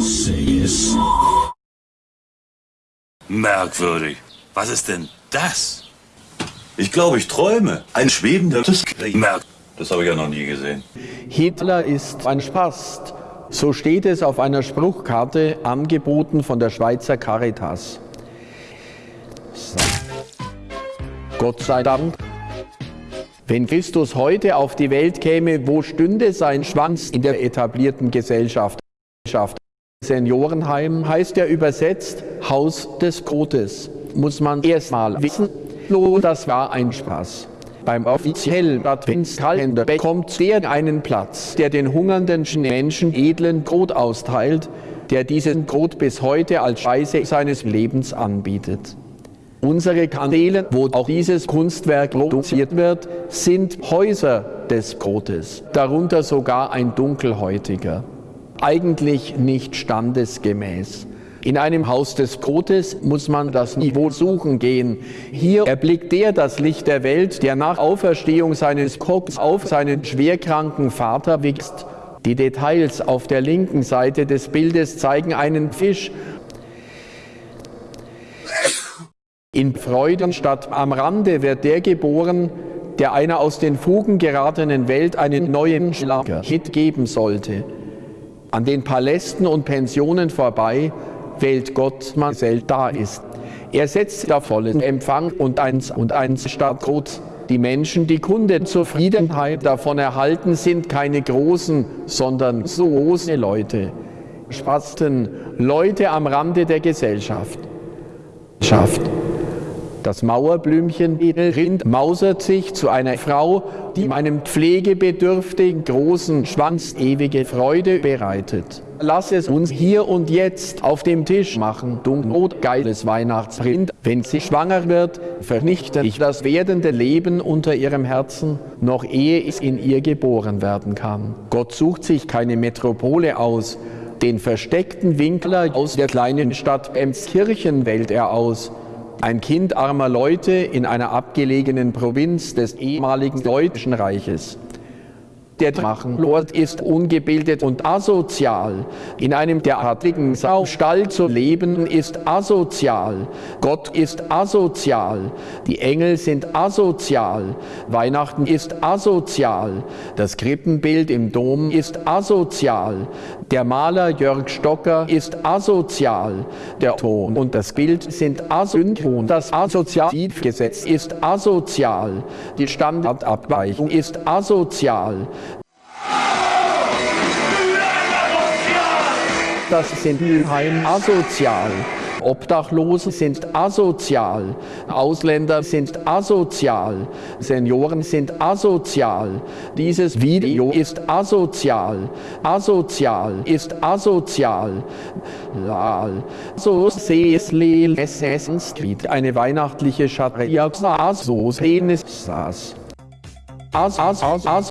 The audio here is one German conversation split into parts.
Say yes. Merkwürdig. Was ist denn das? Ich glaube, ich träume. Ein schwebender Merk. Das habe ich ja noch nie gesehen. Hitler ist ein Spast. So steht es auf einer Spruchkarte, angeboten von der Schweizer Caritas. So. Gott sei Dank. Wenn Christus heute auf die Welt käme, wo stünde sein Schwanz in der etablierten Gesellschaft? Seniorenheim heißt ja übersetzt Haus des Gottes. Muss man erstmal wissen, das war ein Spaß. Beim offiziellen Adventskalender bekommt der einen Platz, der den hungernden Menschen edlen Brot austeilt, der diesen Brot bis heute als Speise seines Lebens anbietet. Unsere Kanäle, wo auch dieses Kunstwerk produziert wird, sind Häuser des Brotes, darunter sogar ein dunkelhäutiger eigentlich nicht standesgemäß. In einem Haus des Brotes muss man das Niveau suchen gehen. Hier erblickt der das Licht der Welt, der nach Auferstehung seines Kopfs auf seinen schwerkranken Vater wächst. Die Details auf der linken Seite des Bildes zeigen einen Fisch. In Freudenstadt am Rande wird der geboren, der einer aus den Fugen geratenen Welt einen neuen Schlager-Hit geben sollte. An den Palästen und Pensionen vorbei wählt Gott, man selbst da ist. Er setzt da vollen Empfang und eins und eins statt Gott. Die Menschen, die Kundenzufriedenheit davon erhalten, sind keine großen, sondern so große Leute. Spasten, Leute am Rande der Gesellschaft. Schafft. Das Mauerblümchen Rind mausert sich zu einer Frau, die meinem pflegebedürftigen großen Schwanz ewige Freude bereitet. Lass es uns hier und jetzt auf dem Tisch machen, Dunkelrot, geiles Weihnachtsrind. Wenn sie schwanger wird, vernichte ich das werdende Leben unter ihrem Herzen, noch ehe es in ihr geboren werden kann. Gott sucht sich keine Metropole aus, den versteckten Winkler aus der kleinen Stadt Emskirchen wählt er aus, ein Kind armer Leute in einer abgelegenen Provinz des ehemaligen Deutschen Reiches der Drachenlord ist ungebildet und asozial. In einem derartigen Saustall zu leben ist asozial. Gott ist asozial. Die Engel sind asozial. Weihnachten ist asozial. Das Krippenbild im Dom ist asozial. Der Maler Jörg Stocker ist asozial. Der Ton und das Bild sind asynchron. Das Assoziativgesetz ist asozial. Die Standardabweichung ist asozial. Das sind Mülheim asozial. Obdachlose sind asozial, Ausländer sind asozial, Senioren sind asozial. Dieses Video ist asozial, asozial ist asozial. Lal. So sehe es Street, eine weihnachtliche Scharia, so sehen es saß. As, as, as, as.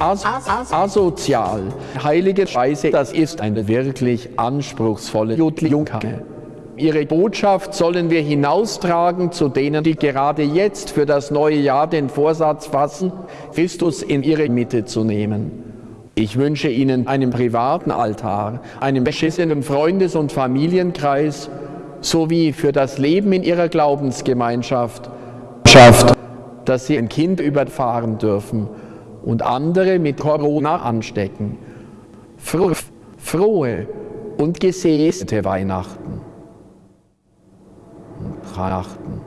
As asozial. Heilige Scheiße, das ist eine wirklich anspruchsvolle Junge. Ihre Botschaft sollen wir hinaustragen zu denen, die gerade jetzt für das neue Jahr den Vorsatz fassen, Christus in ihre Mitte zu nehmen. Ich wünsche Ihnen einen privaten Altar, einen beschissenen Freundes- und Familienkreis, sowie für das Leben in Ihrer Glaubensgemeinschaft, dass Sie ein Kind überfahren dürfen und andere mit Corona anstecken. Frohe, und gesäßte Weihnachten. Weihnachten.